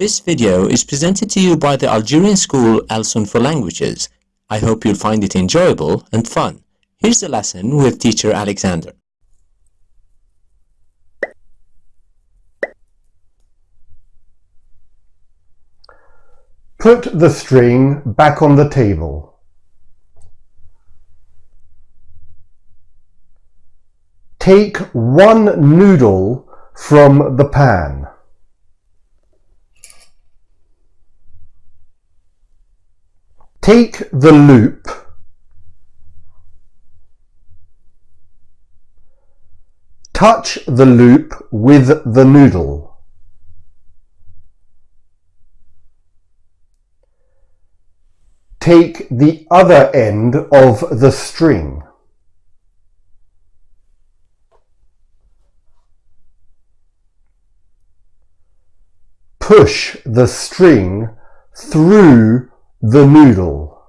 This video is presented to you by the Algerian school Alsun for Languages. I hope you'll find it enjoyable and fun. Here's the lesson with teacher Alexander. Put the string back on the table. Take one noodle from the pan. Take the loop Touch the loop with the noodle. Take the other end of the string. Push the string through the noodle.